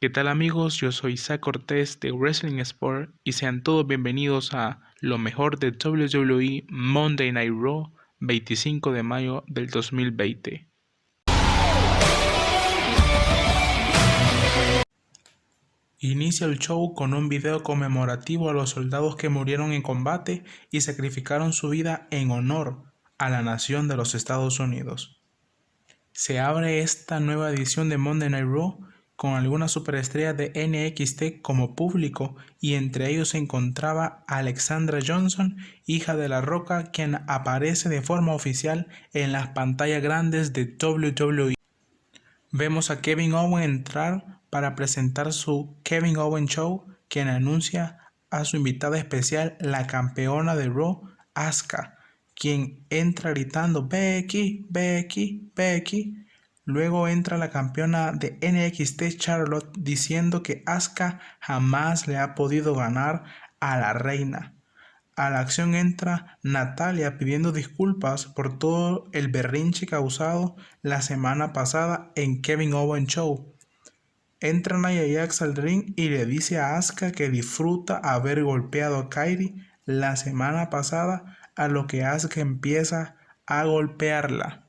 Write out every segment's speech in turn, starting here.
¿Qué tal amigos? Yo soy Isaac Cortés de Wrestling Sport y sean todos bienvenidos a lo mejor de WWE Monday Night Raw 25 de mayo del 2020. Inicia el show con un video conmemorativo a los soldados que murieron en combate y sacrificaron su vida en honor a la nación de los Estados Unidos. Se abre esta nueva edición de Monday Night Raw con algunas superestrellas de NXT como público y entre ellos se encontraba Alexandra Johnson, hija de La Roca, quien aparece de forma oficial en las pantallas grandes de WWE. Vemos a Kevin Owen entrar para presentar su Kevin Owen Show, quien anuncia a su invitada especial, la campeona de Raw, Asuka, quien entra gritando Becky, Becky, Becky Luego entra la campeona de NXT Charlotte diciendo que Asuka jamás le ha podido ganar a la reina. A la acción entra Natalia pidiendo disculpas por todo el berrinche causado la semana pasada en Kevin Owen Show. Entra Nia Jax al ring y le dice a Asuka que disfruta haber golpeado a Kairi la semana pasada, a lo que Asuka empieza a golpearla.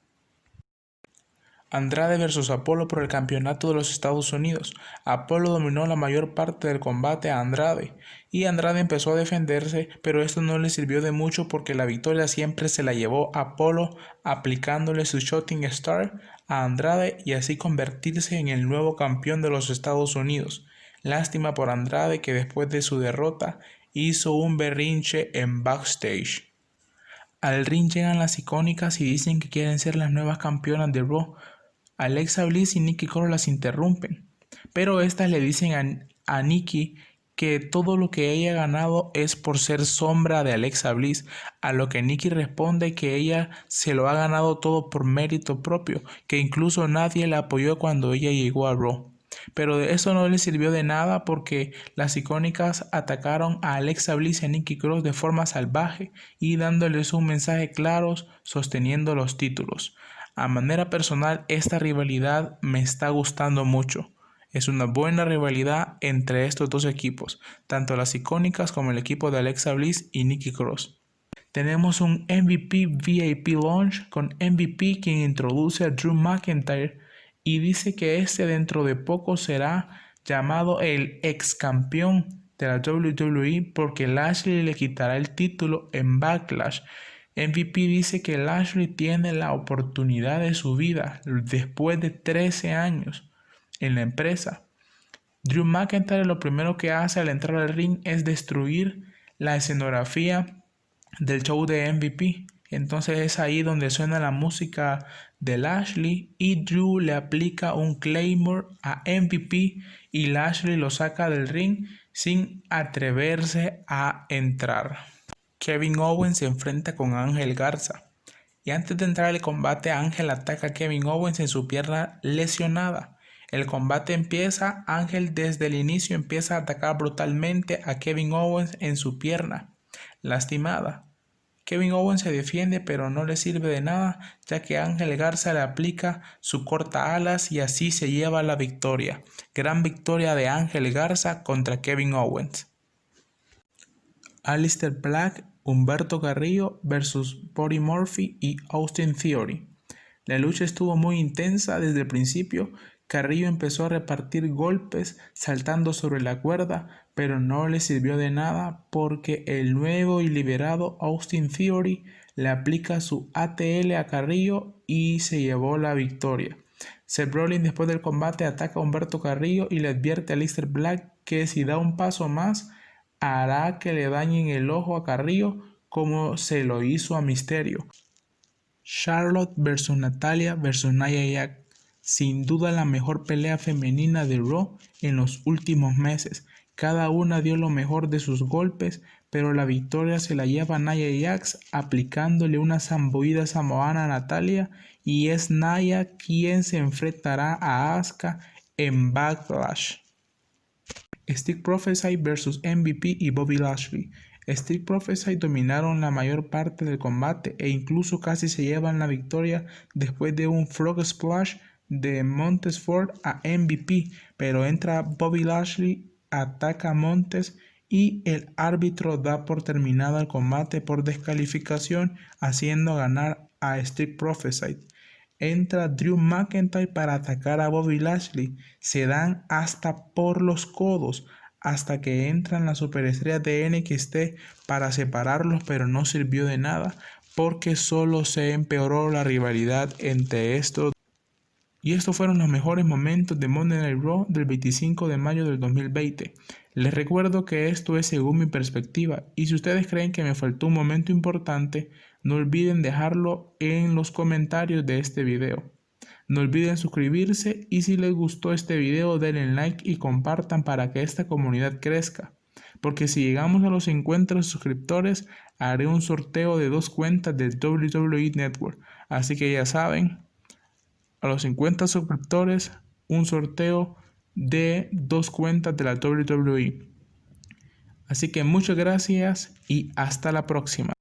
Andrade versus Apolo por el campeonato de los Estados Unidos. Apolo dominó la mayor parte del combate a Andrade y Andrade empezó a defenderse, pero esto no le sirvió de mucho porque la victoria siempre se la llevó Apolo aplicándole su Shooting Star a Andrade y así convertirse en el nuevo campeón de los Estados Unidos. Lástima por Andrade que después de su derrota hizo un berrinche en backstage. Al ring llegan las icónicas y dicen que quieren ser las nuevas campeonas de Raw, Alexa Bliss y Nikki Cross las interrumpen, pero estas le dicen a, a Nikki que todo lo que ella ha ganado es por ser sombra de Alexa Bliss, a lo que Nikki responde que ella se lo ha ganado todo por mérito propio, que incluso nadie la apoyó cuando ella llegó a Raw. Pero eso no le sirvió de nada porque las icónicas atacaron a Alexa Bliss y a Nikki Cross de forma salvaje y dándoles un mensaje claro sosteniendo los títulos. A manera personal, esta rivalidad me está gustando mucho. Es una buena rivalidad entre estos dos equipos, tanto las icónicas como el equipo de Alexa Bliss y Nikki Cross. Tenemos un MVP VIP launch con MVP quien introduce a Drew McIntyre y dice que este dentro de poco será llamado el ex campeón de la WWE porque Lashley le quitará el título en Backlash MVP dice que Lashley tiene la oportunidad de su vida después de 13 años en la empresa. Drew McIntyre lo primero que hace al entrar al ring es destruir la escenografía del show de MVP. Entonces es ahí donde suena la música de Lashley y Drew le aplica un Claymore a MVP y Lashley lo saca del ring sin atreverse a entrar. Kevin Owens se enfrenta con Ángel Garza. Y antes de entrar al combate, Ángel ataca a Kevin Owens en su pierna lesionada. El combate empieza, Ángel desde el inicio empieza a atacar brutalmente a Kevin Owens en su pierna lastimada. Kevin Owens se defiende pero no le sirve de nada ya que Ángel Garza le aplica su corta alas y así se lleva la victoria. Gran victoria de Ángel Garza contra Kevin Owens. Alistair Black, Humberto Carrillo versus Body Murphy y Austin Theory. La lucha estuvo muy intensa desde el principio. Carrillo empezó a repartir golpes saltando sobre la cuerda, pero no le sirvió de nada porque el nuevo y liberado Austin Theory le aplica su ATL a Carrillo y se llevó la victoria. Seth Rollins después del combate ataca a Humberto Carrillo y le advierte a Alistair Black que si da un paso más hará que le dañen el ojo a Carrillo como se lo hizo a Misterio. Charlotte versus Natalia versus Nia Jax. Sin duda la mejor pelea femenina de Raw en los últimos meses. Cada una dio lo mejor de sus golpes, pero la victoria se la lleva Nia Jax aplicándole una zambuida samoana a Natalia y es Nia quien se enfrentará a Asuka en Backlash. Street Prophesy vs MVP y Bobby Lashley. Street Prophesy dominaron la mayor parte del combate e incluso casi se llevan la victoria después de un Frog Splash de Montes Ford a MVP, pero entra Bobby Lashley, ataca a Montes y el árbitro da por terminado el combate por descalificación, haciendo ganar a Street Prophesy. Entra Drew McIntyre para atacar a Bobby Lashley. Se dan hasta por los codos hasta que entran las superestrellas de NXT para separarlos, pero no sirvió de nada porque solo se empeoró la rivalidad entre estos. Y estos fueron los mejores momentos de Monday Night Raw del 25 de mayo del 2020. Les recuerdo que esto es según mi perspectiva y si ustedes creen que me faltó un momento importante, no olviden dejarlo en los comentarios de este video. No olviden suscribirse y si les gustó este video denle like y compartan para que esta comunidad crezca. Porque si llegamos a los 50 suscriptores haré un sorteo de dos cuentas del WWE Network. Así que ya saben, a los 50 suscriptores un sorteo de dos cuentas de la WWE. Así que muchas gracias y hasta la próxima.